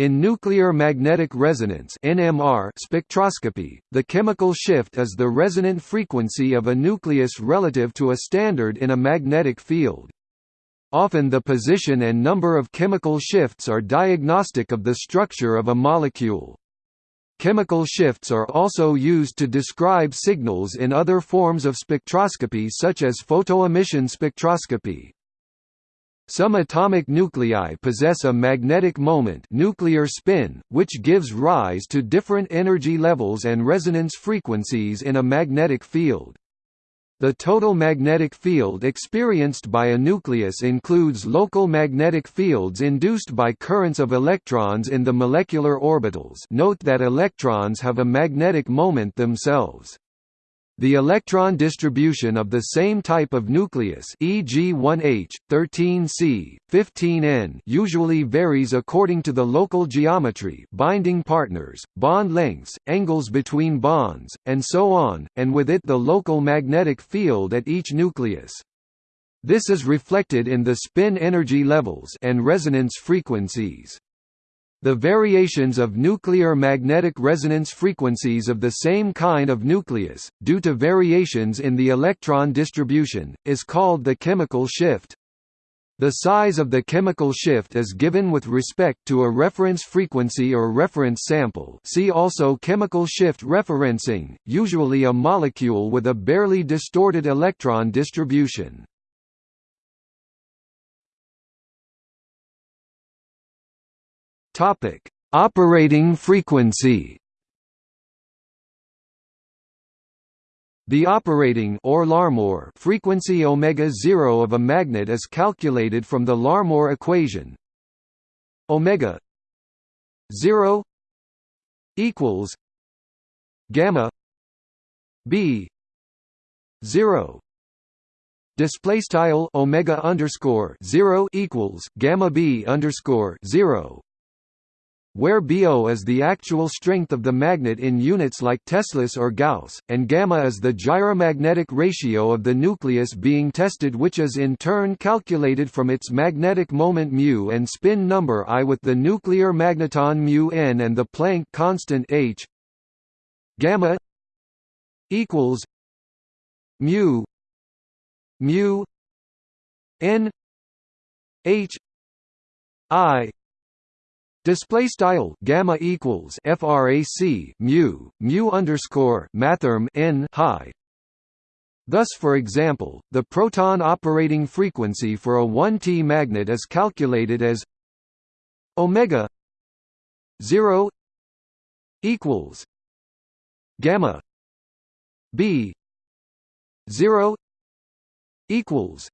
In nuclear magnetic resonance (NMR) spectroscopy, the chemical shift is the resonant frequency of a nucleus relative to a standard in a magnetic field. Often the position and number of chemical shifts are diagnostic of the structure of a molecule. Chemical shifts are also used to describe signals in other forms of spectroscopy such as photoemission spectroscopy. Some atomic nuclei possess a magnetic moment nuclear spin, which gives rise to different energy levels and resonance frequencies in a magnetic field. The total magnetic field experienced by a nucleus includes local magnetic fields induced by currents of electrons in the molecular orbitals note that electrons have a magnetic moment themselves. The electron distribution of the same type of nucleus e.g. 1H, 13C, 15N usually varies according to the local geometry binding partners, bond lengths, angles between bonds, and so on, and with it the local magnetic field at each nucleus. This is reflected in the spin energy levels and resonance frequencies. The variations of nuclear magnetic resonance frequencies of the same kind of nucleus, due to variations in the electron distribution, is called the chemical shift. The size of the chemical shift is given with respect to a reference frequency or reference sample see also chemical shift referencing, usually a molecule with a barely distorted electron distribution. Topic: Operating frequency. The operating or Larmor frequency omega 0 of a magnet is calculated from the Larmor equation. Omega 0 equals gamma b 0 display style omega underscore 0 equals gamma b underscore 0 where BO is the actual strength of the magnet in units like Teslas or Gauss, and gamma is the gyromagnetic ratio of the nucleus being tested which is in turn calculated from its magnetic moment μ and spin number I with the nuclear magneton μ n and the Planck constant h. Gamma equals mu mu n h i Display style gamma equals frac mu mu underscore mathrm n high. Thus, for example, the proton operating frequency for a 1T magnet is calculated as omega 0 equals gamma b 0 equals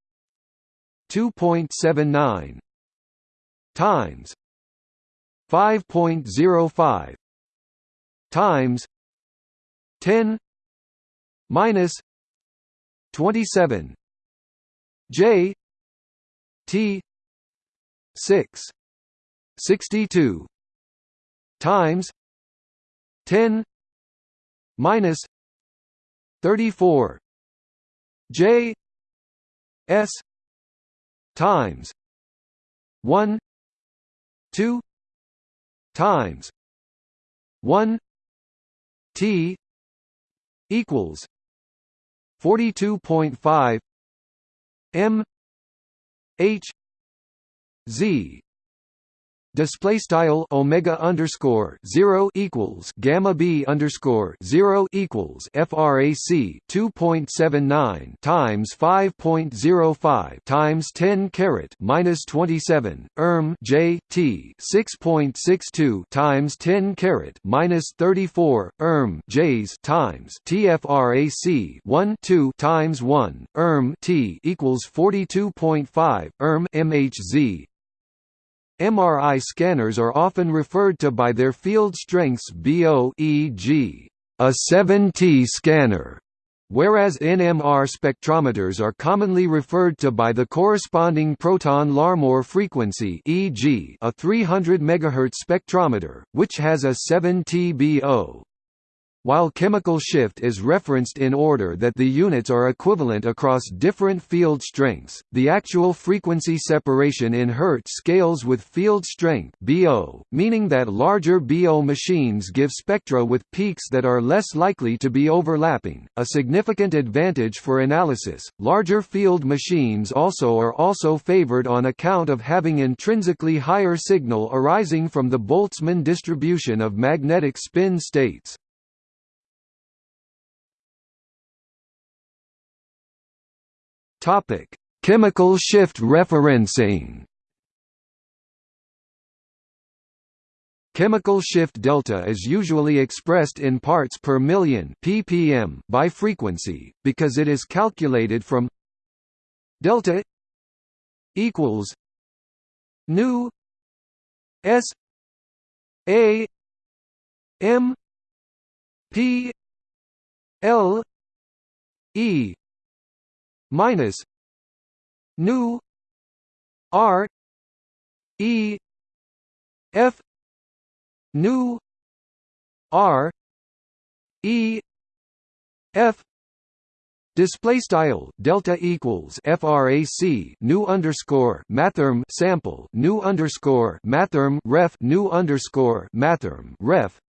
2.79 times 5.05 times 10 minus 27 J T 6 62 times 10 minus 34 J S times 1 2 times 1 t equals 42.5 m h z display style omega underscore zero equals gamma b underscore zero equals frac 2.79 times 5.05 times 10 caret minus 27 erm j t 6.62 times 10 caret minus 34 erm j's times tfrac 1 2 times 1 erm t equals 42.5 erm mhz MRI scanners are often referred to by their field strengths BO e.g. a 7T scanner, whereas NMR spectrometers are commonly referred to by the corresponding proton Larmor frequency e.g. a 300 MHz spectrometer, which has a 7T BO. While chemical shift is referenced in order that the units are equivalent across different field strengths. The actual frequency separation in Hertz scales with field strength (BO), meaning that larger BO machines give spectra with peaks that are less likely to be overlapping, a significant advantage for analysis. Larger field machines also are also favored on account of having intrinsically higher signal arising from the Boltzmann distribution of magnetic spin states. Topic: Chemical shift referencing. Chemical shift delta is usually expressed in parts per million ppm by frequency because it is calculated from delta equals nu s a m p l e minus nu r e f nu r e f Display style delta equals frac nu underscore mathrm sample nu underscore mathrm ref nu underscore mathrm ref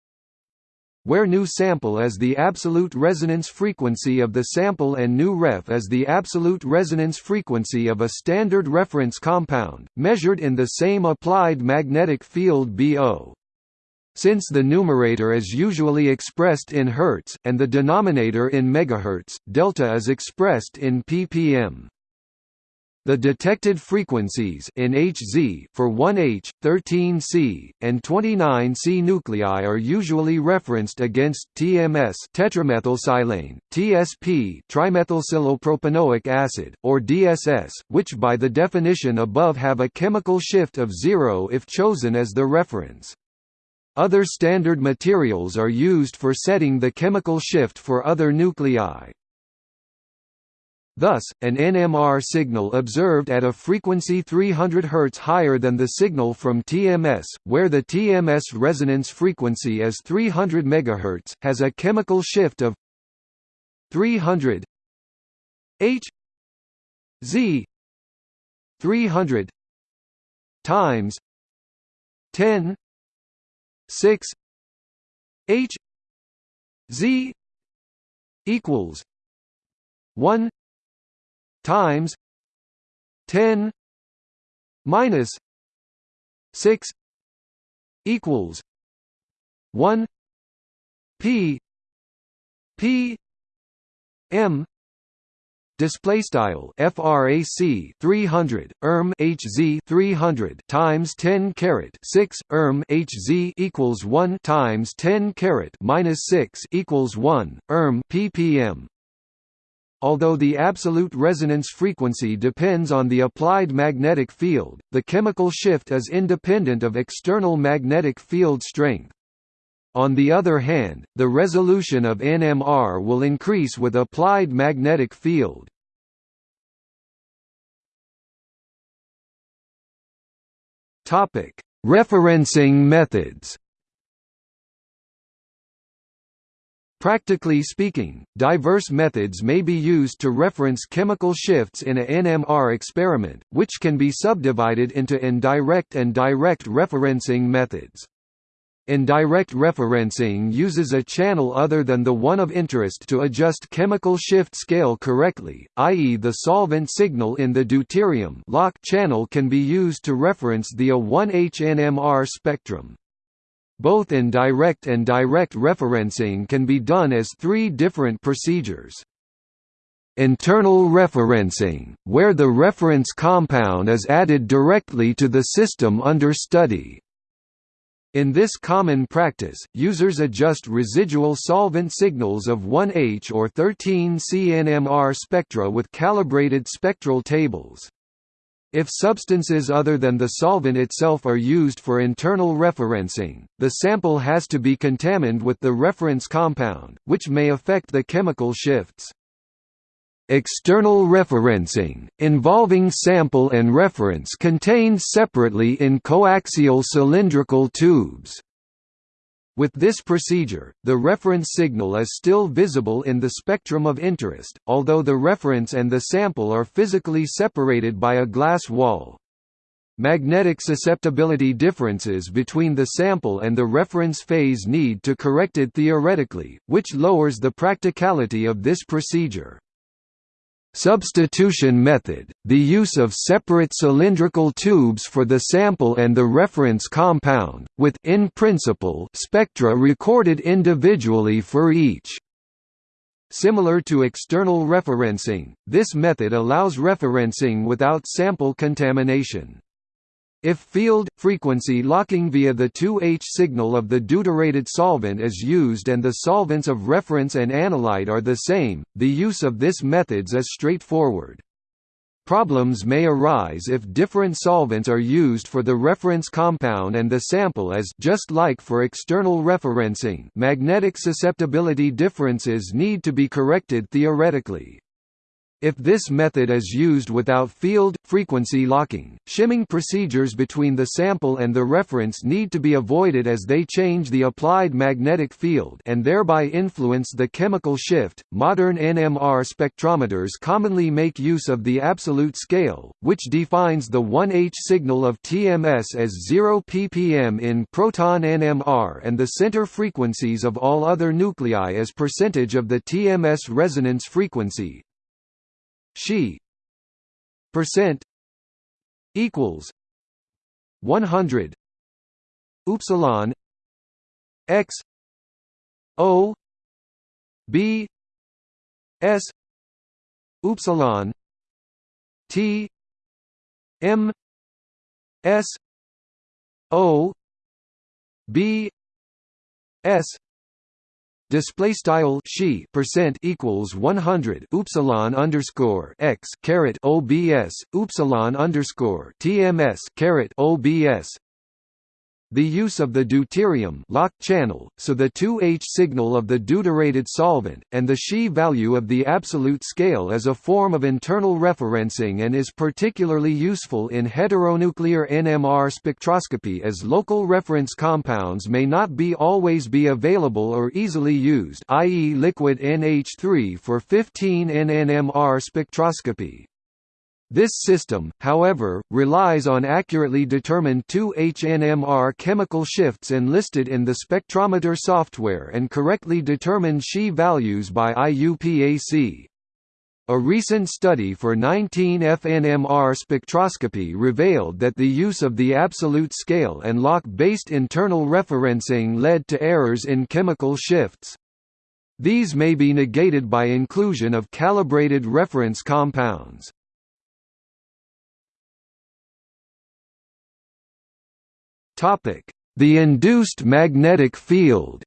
where nu sample is the absolute resonance frequency of the sample and nu ref is the absolute resonance frequency of a standard reference compound, measured in the same applied magnetic field BO. Since the numerator is usually expressed in Hertz, and the denominator in megahertz, delta is expressed in ppm. The detected frequencies in Hz for 1H, 13C, and 29C nuclei are usually referenced against TMS tetramethylsilane, TSP trimethylsilylpropanoic acid, or DSS, which by the definition above have a chemical shift of zero if chosen as the reference. Other standard materials are used for setting the chemical shift for other nuclei. Thus, an NMR signal observed at a frequency 300 Hz higher than the signal from TMS, where the TMS resonance frequency is 300 MHz, has a chemical shift of 300 H Z 300 times 10 6 H Z equals 1 times 10 minus 6 equals 1 P P M display style frac 300 erm hz 300 times 10 caret 6 erm hz equals 1 times 10 caret minus 6 equals 1 erm ppm Although the absolute resonance frequency depends on the applied magnetic field, the chemical shift is independent of external magnetic field strength. On the other hand, the resolution of NMR will increase with applied magnetic field. Referencing methods. Practically speaking, diverse methods may be used to reference chemical shifts in a NMR experiment, which can be subdivided into indirect and direct referencing methods. Indirect referencing uses a channel other than the one of interest to adjust chemical shift scale correctly, i.e. the solvent signal in the deuterium lock channel can be used to reference the A1H NMR spectrum. Both indirect and direct referencing can be done as three different procedures. Internal referencing, where the reference compound is added directly to the system under study, in this common practice, users adjust residual solvent signals of 1H or 13 CNMR spectra with calibrated spectral tables. If substances other than the solvent itself are used for internal referencing, the sample has to be contaminated with the reference compound, which may affect the chemical shifts. External referencing, involving sample and reference contained separately in coaxial cylindrical tubes. With this procedure, the reference signal is still visible in the spectrum of interest, although the reference and the sample are physically separated by a glass wall. Magnetic susceptibility differences between the sample and the reference phase need to corrected theoretically, which lowers the practicality of this procedure. Substitution method – the use of separate cylindrical tubes for the sample and the reference compound, with in principle spectra recorded individually for each. Similar to external referencing, this method allows referencing without sample contamination. If field-frequency locking via the 2H signal of the deuterated solvent is used and the solvents of reference and analyte are the same, the use of this methods is straightforward. Problems may arise if different solvents are used for the reference compound and the sample as just like for external referencing magnetic susceptibility differences need to be corrected theoretically. If this method is used without field-frequency locking, shimming procedures between the sample and the reference need to be avoided as they change the applied magnetic field and thereby influence the chemical shift. Modern NMR spectrometers commonly make use of the absolute scale, which defines the 1H signal of TMS as 0 ppm in proton NMR and the center frequencies of all other nuclei as percentage of the TMS resonance frequency, she percent equals 100 upsilon x o b s upsilon t m s o b s display style she percent equals 100 upsilon underscore x caret obs upsilon underscore tms caret obs the use of the deuterium locked channel, so the 2H signal of the deuterated solvent, and the She value of the absolute scale is a form of internal referencing and is particularly useful in heteronuclear NMR spectroscopy as local reference compounds may not be always be available or easily used i.e. liquid NH3 for 15 NNMR spectroscopy. This system, however, relies on accurately determined 2-HNMR chemical shifts enlisted in the spectrometer software and correctly determined She values by IUPAC. A recent study for 19FNMR spectroscopy revealed that the use of the absolute scale and lock-based internal referencing led to errors in chemical shifts. These may be negated by inclusion of calibrated reference compounds. The induced magnetic field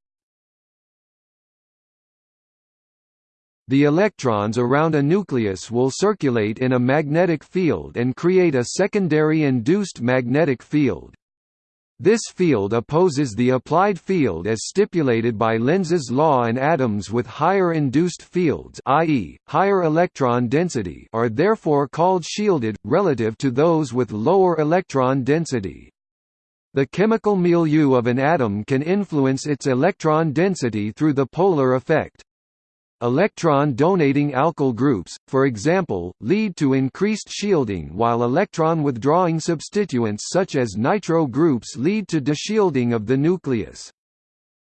The electrons around a nucleus will circulate in a magnetic field and create a secondary induced magnetic field. This field opposes the applied field as stipulated by Lenz's law and atoms with higher induced fields i.e., higher electron density are therefore called shielded, relative to those with lower electron density. The chemical milieu of an atom can influence its electron density through the polar effect. Electron-donating alkyl groups, for example, lead to increased shielding while electron-withdrawing substituents such as nitro groups lead to deshielding of the nucleus.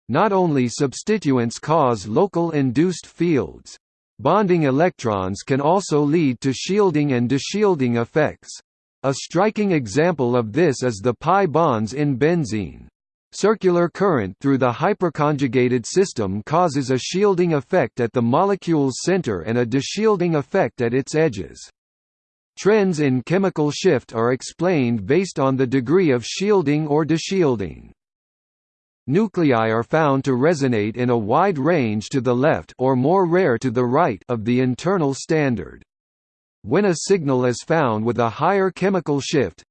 Not only substituents cause local induced fields. Bonding electrons can also lead to shielding and deshielding effects. A striking example of this is the pi bonds in benzene. Circular current through the hyperconjugated system causes a shielding effect at the molecule's center and a deshielding effect at its edges. Trends in chemical shift are explained based on the degree of shielding or deshielding. Nuclei are found to resonate in a wide range to the left or more rare to the right of the internal standard. When a signal is found with a higher chemical shift,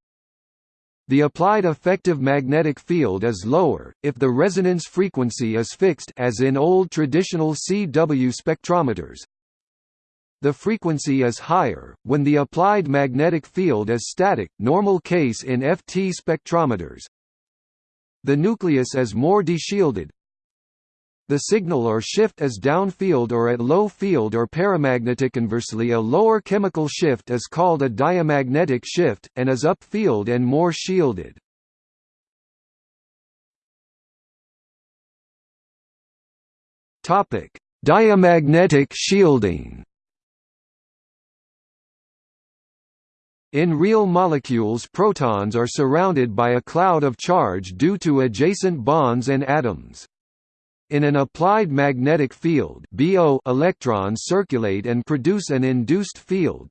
the applied effective magnetic field is lower, if the resonance frequency is fixed as in old traditional CW spectrometers. The frequency is higher, when the applied magnetic field is static normal case in FT spectrometers. The nucleus is more deshielded, the signal or shift is downfield or at low field or paramagnetic. Conversely, a lower chemical shift is called a diamagnetic shift, and is upfield and more shielded. Topic: Diamagnetic shielding In real molecules protons are surrounded by a cloud of charge due to adjacent bonds and atoms. In an applied magnetic field BO electrons circulate and produce an induced field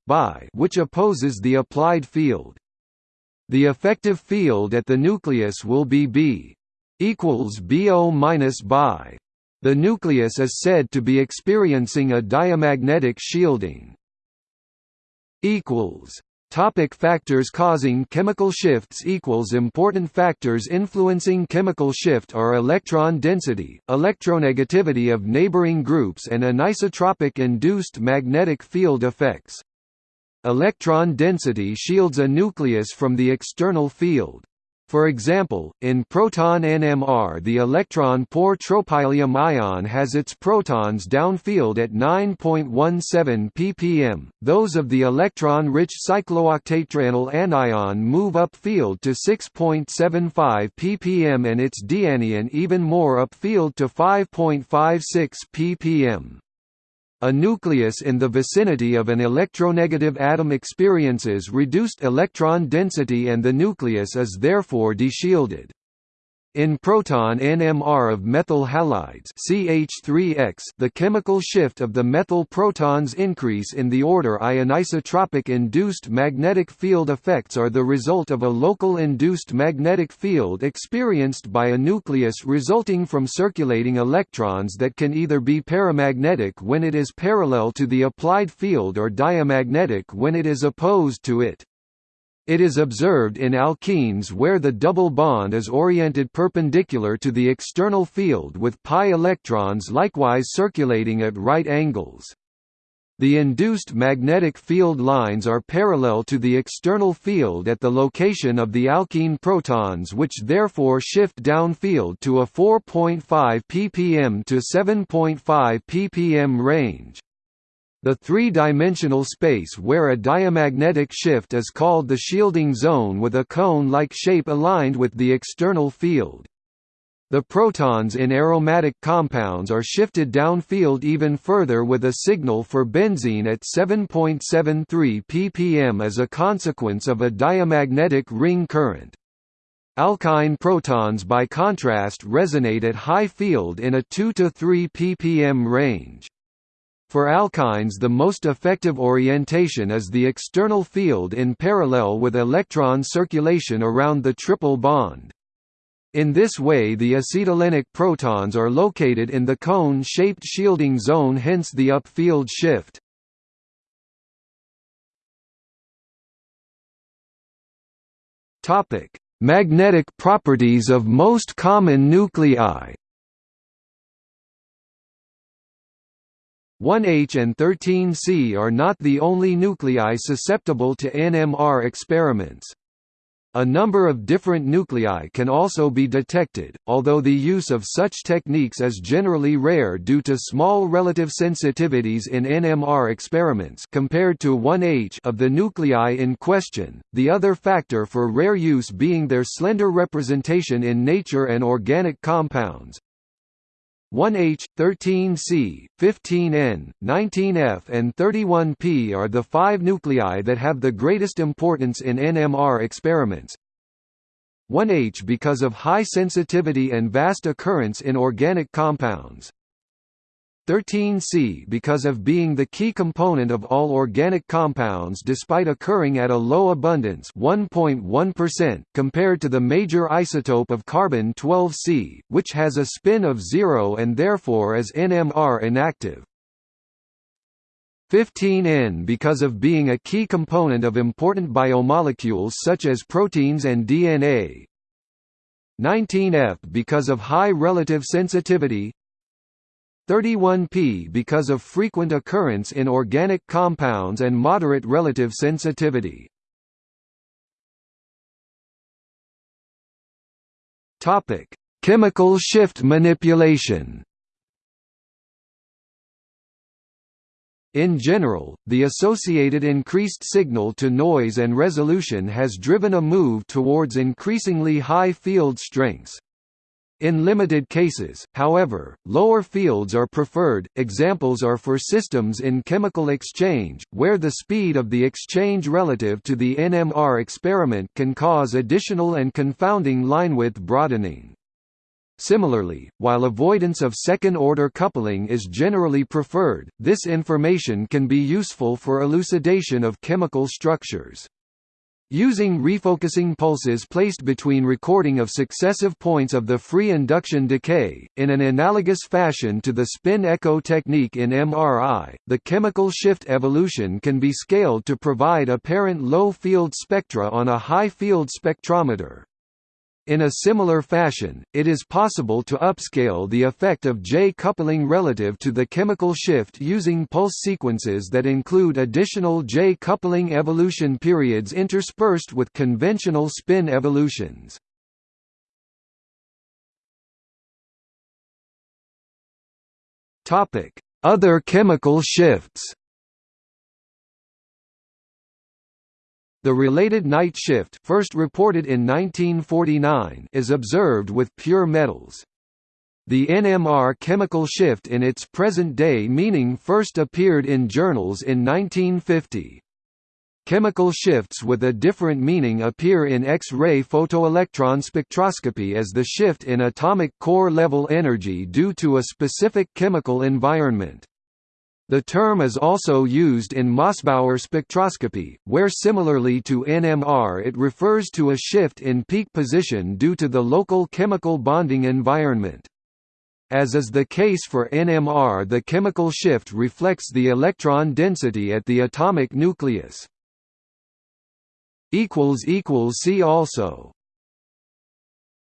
which opposes the applied field. The effective field at the nucleus will be B equals BO minus BI. The nucleus is said to be experiencing a diamagnetic shielding. equals Topic factors causing chemical shifts equals Important factors influencing chemical shift are electron density, electronegativity of neighboring groups and anisotropic induced magnetic field effects. Electron density shields a nucleus from the external field. For example, in proton NMR the electron poor tropylium ion has its protons downfield at 9.17 ppm, those of the electron-rich cyclooctatetraenyl anion move upfield to 6.75 ppm and its dianion even more upfield to 5.56 ppm. A nucleus in the vicinity of an electronegative atom experiences reduced electron density and the nucleus is therefore deshielded. In proton NMR of methyl halides CH3X, the chemical shift of the methyl protons increase in the order. Anisotropic induced magnetic field effects are the result of a local induced magnetic field experienced by a nucleus resulting from circulating electrons that can either be paramagnetic when it is parallel to the applied field or diamagnetic when it is opposed to it. It is observed in alkenes where the double bond is oriented perpendicular to the external field with pi electrons likewise circulating at right angles. The induced magnetic field lines are parallel to the external field at the location of the alkene protons which therefore shift downfield to a 4.5 ppm to 7.5 ppm range. The three-dimensional space where a diamagnetic shift is called the shielding zone with a cone-like shape aligned with the external field. The protons in aromatic compounds are shifted downfield even further with a signal for benzene at 7.73 ppm as a consequence of a diamagnetic ring current. Alkyne protons by contrast resonate at high field in a 2 to 3 ppm range. For alkynes the most effective orientation is the external field in parallel with electron circulation around the triple bond. In this way the acetylenic protons are located in the cone-shaped shielding zone hence the upfield shift. Magnetic properties of most common nuclei 1H and 13C are not the only nuclei susceptible to NMR experiments. A number of different nuclei can also be detected, although the use of such techniques is generally rare due to small relative sensitivities in NMR experiments compared to 1H of the nuclei in question, the other factor for rare use being their slender representation in nature and organic compounds. 1H, 13C, 15N, 19F and 31P are the five nuclei that have the greatest importance in NMR experiments. 1H because of high sensitivity and vast occurrence in organic compounds. 13C because of being the key component of all organic compounds despite occurring at a low abundance 1.1% compared to the major isotope of carbon-12C, which has a spin of zero and therefore is NMR inactive. 15N because of being a key component of important biomolecules such as proteins and DNA. 19F because of high relative sensitivity 31P because of frequent occurrence in organic compounds and moderate relative sensitivity. Topic: Chemical shift manipulation. In general, the associated increased signal-to-noise and resolution has driven a move towards increasingly high field strengths, in limited cases, however, lower fields are preferred. Examples are for systems in chemical exchange, where the speed of the exchange relative to the NMR experiment can cause additional and confounding linewidth broadening. Similarly, while avoidance of second-order coupling is generally preferred, this information can be useful for elucidation of chemical structures. Using refocusing pulses placed between recording of successive points of the free induction decay, in an analogous fashion to the spin echo technique in MRI, the chemical shift evolution can be scaled to provide apparent low field spectra on a high field spectrometer. In a similar fashion, it is possible to upscale the effect of J-coupling relative to the chemical shift using pulse sequences that include additional J-coupling evolution periods interspersed with conventional spin evolutions. Other chemical shifts The related Knight shift first reported in 1949 is observed with pure metals. The NMR chemical shift in its present-day meaning first appeared in journals in 1950. Chemical shifts with a different meaning appear in X-ray photoelectron spectroscopy as the shift in atomic core level energy due to a specific chemical environment. The term is also used in Mossbauer spectroscopy, where similarly to NMR it refers to a shift in peak position due to the local chemical bonding environment. As is the case for NMR the chemical shift reflects the electron density at the atomic nucleus. See also